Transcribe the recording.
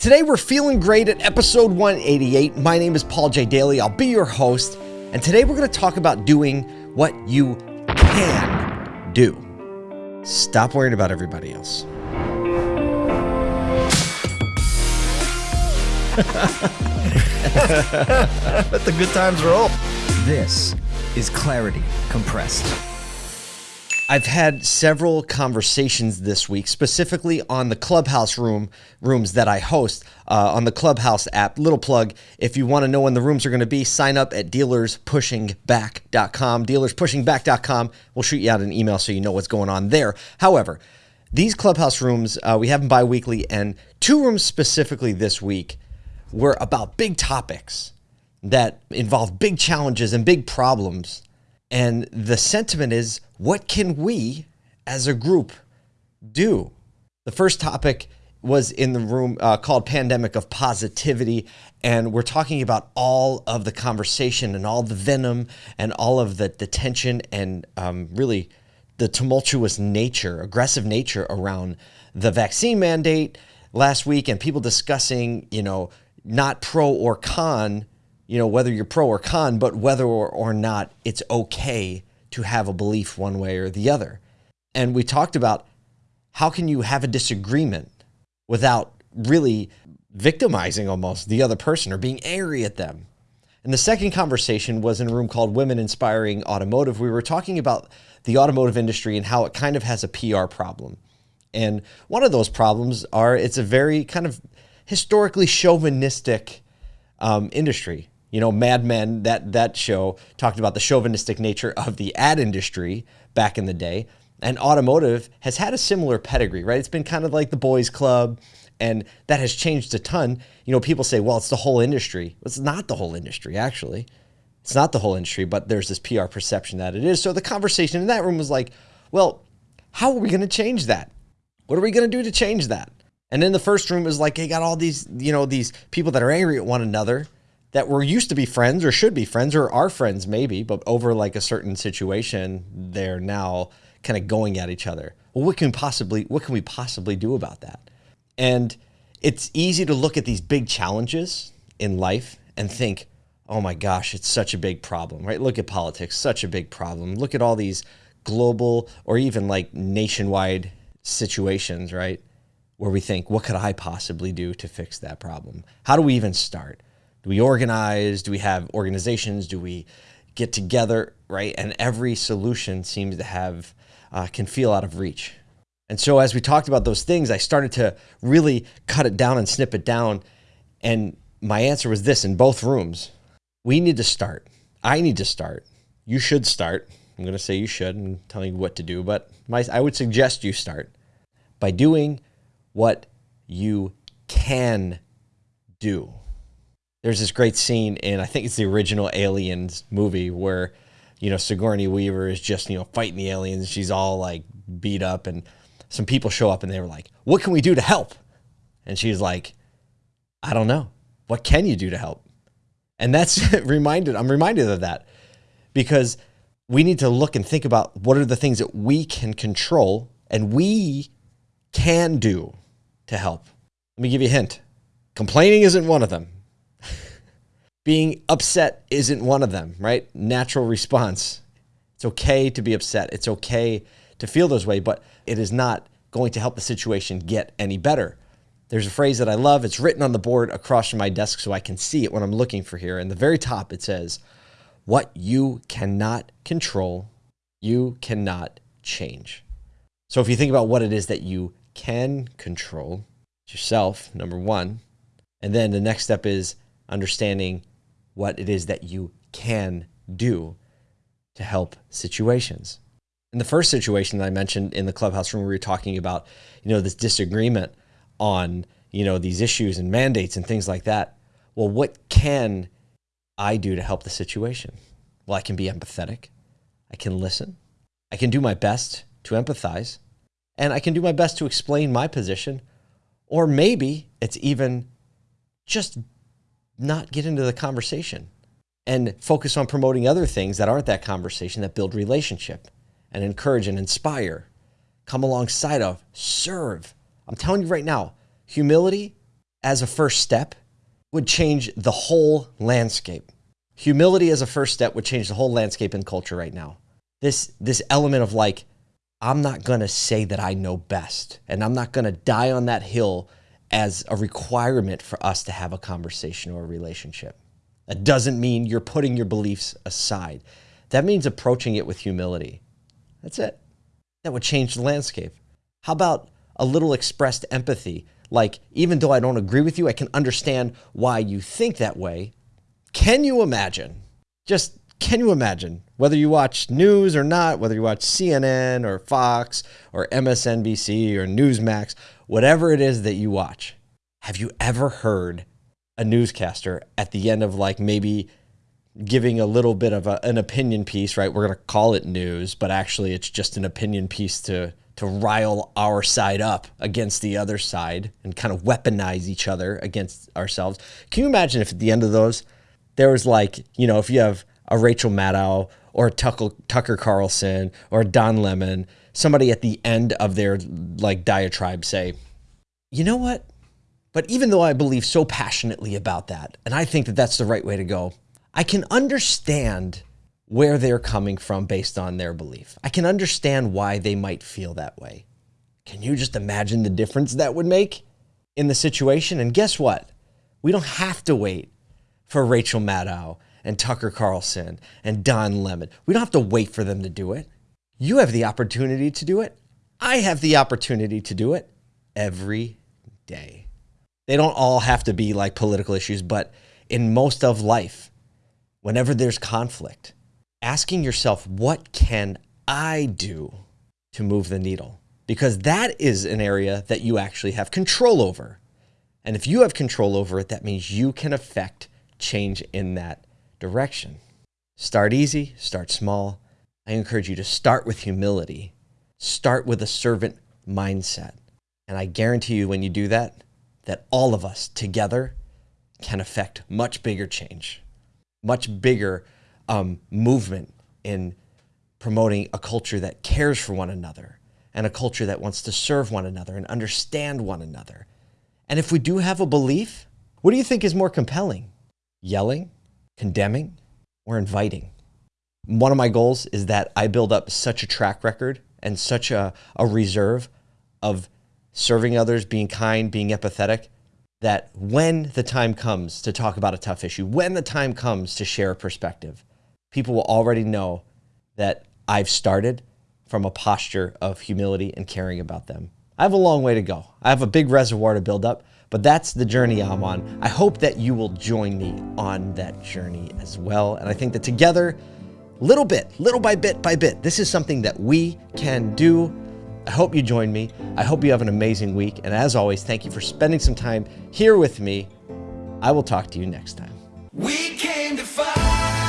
Today we're feeling great at episode 188. My name is Paul J. Daly. I'll be your host. And today we're going to talk about doing what you can do. Stop worrying about everybody else. Let the good times roll. This is Clarity Compressed. I've had several conversations this week, specifically on the Clubhouse room rooms that I host uh, on the Clubhouse app. Little plug: if you want to know when the rooms are going to be, sign up at dealerspushingback.com. Dealerspushingback.com. We'll shoot you out an email so you know what's going on there. However, these Clubhouse rooms uh, we have them bi-weekly, and two rooms specifically this week were about big topics that involve big challenges and big problems and the sentiment is what can we as a group do? The first topic was in the room uh, called Pandemic of Positivity. And we're talking about all of the conversation and all the venom and all of the, the tension and um, really the tumultuous nature, aggressive nature around the vaccine mandate last week and people discussing, you know, not pro or con you know, whether you're pro or con, but whether or, not it's okay to have a belief one way or the other. And we talked about how can you have a disagreement without really victimizing almost the other person or being angry at them. And the second conversation was in a room called Women Inspiring Automotive. We were talking about the automotive industry and how it kind of has a PR problem. And one of those problems are it's a very kind of historically chauvinistic um, industry. You know, Mad Men, that, that show talked about the chauvinistic nature of the ad industry back in the day. And automotive has had a similar pedigree, right? It's been kind of like the boys club, and that has changed a ton. You know, people say, well, it's the whole industry. It's not the whole industry, actually. It's not the whole industry, but there's this PR perception that it is. So the conversation in that room was like, well, how are we going to change that? What are we going to do to change that? And then the first room is like, they got all these, you know, these people that are angry at one another that were used to be friends or should be friends or are friends maybe, but over like a certain situation, they're now kind of going at each other. Well, what can possibly what can we possibly do about that? And it's easy to look at these big challenges in life and think, "Oh my gosh, it's such a big problem." Right? Look at politics, such a big problem. Look at all these global or even like nationwide situations, right? Where we think, "What could I possibly do to fix that problem?" How do we even start? Do we organize? Do we have organizations? Do we get together? Right. And every solution seems to have, uh, can feel out of reach. And so as we talked about those things, I started to really cut it down and snip it down. And my answer was this in both rooms we need to start. I need to start. You should start. I'm going to say you should and telling you what to do, but my, I would suggest you start by doing what you can do there's this great scene in I think it's the original Aliens movie where you know Sigourney Weaver is just you know fighting the aliens. She's all like beat up, and some people show up and they were like, "What can we do to help?" And she's like, "I don't know. What can you do to help?" And that's reminded. I'm reminded of that because we need to look and think about what are the things that we can control and we can do to help. Let me give you a hint. Complaining isn't one of them being upset isn't one of them, right? Natural response. It's okay to be upset. It's okay to feel those way, but it is not going to help the situation get any better. There's a phrase that I love. It's written on the board across from my desk so I can see it when I'm looking for here. In the very top, it says, What you cannot control, you cannot change. So if you think about what it is that you can control, yourself, number one. And then the next step is understanding what it is that you can do to help situations. In the first situation that I mentioned in the clubhouse room, we were talking about, you know, this disagreement on, you know, these issues and mandates and things like that. Well, what can I do to help the situation? Well, I can be empathetic. I can listen. I can do my best to empathize. And I can do my best to explain my position. Or maybe it's even just not get into the conversation and focus on promoting other things that aren't that conversation that build relationship and encourage and inspire. Come alongside of, serve. I'm telling you right now, humility as a first step would change the whole landscape. Humility as a first step would change the whole landscape and culture right now. This this element of like I'm not going to say that I know best and I'm not going to die on that hill as a requirement for us to have a conversation or a relationship. That doesn't mean you're putting your beliefs aside. That means approaching it with humility. That's it. That would change the landscape. How about a little expressed empathy? Like, even though I don't agree with you, I can understand why you think that way. Can you imagine? Just can you imagine whether you watch news or not, whether you watch CNN or Fox or MSNBC or Newsmax, whatever it is that you watch, have you ever heard a newscaster at the end of like maybe giving a little bit of a, an opinion piece, right? We're going to call it news, but actually it's just an opinion piece to to rile our side up against the other side and kind of weaponize each other against ourselves. Can you imagine if at the end of those there was like, you know, if you have a Rachel Maddow or Tucker, Tucker Carlson or Don Lemon, somebody at the end of their like diatribe say, you know what? But even though I believe so passionately about that, and I think that that's the right way to go, I can understand where they're coming from based on their belief. I can understand why they might feel that way. Can you just imagine the difference that would make in the situation? And guess what? We don't have to wait for Rachel Maddow and Tucker Carlson and Don Lemon. We don't have to wait for them to do it. You have the opportunity to do it. I have the opportunity to do it every day. They don't all have to be like political issues, but in most of life, whenever there's conflict, asking yourself, what can I do to move the needle? Because that is an area that you actually have control over. And if you have control over it, that means you can affect change in that direction. Start easy, start small. I encourage you to start with humility, start with a servant mindset. And I guarantee you, when you do that, that all of us together can affect much bigger change, much bigger um, movement in promoting a culture that cares for one another and a culture that wants to serve one another and understand one another. And if we do have a belief, what do you think is more compelling? Yelling, condemning, or inviting? One of my goals is that I build up such a track record and such a, a reserve of serving others, being kind, being empathetic, that when the time comes to talk about a tough issue, when the time comes to share a perspective, people will already know that I've started from a posture of humility and caring about them. I have a long way to go. I have a big reservoir to build up, but that's the journey I'm on. I hope that you will join me on that journey as well. And I think that together, little bit, little by bit by bit, this is something that we can do. I hope you join me. I hope you have an amazing week. And as always, thank you for spending some time here with me. I will talk to you next time. We came to fight.